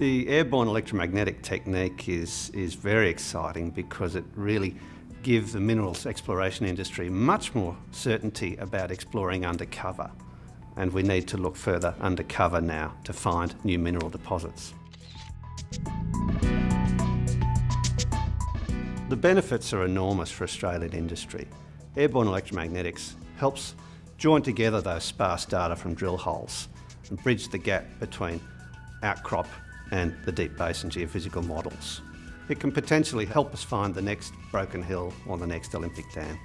The airborne electromagnetic technique is, is very exciting because it really gives the minerals exploration industry much more certainty about exploring undercover. And we need to look further undercover now to find new mineral deposits. The benefits are enormous for Australian industry. Airborne electromagnetics helps join together those sparse data from drill holes and bridge the gap between outcrop and the deep basin geophysical models. It can potentially help us find the next Broken Hill or the next Olympic Dam.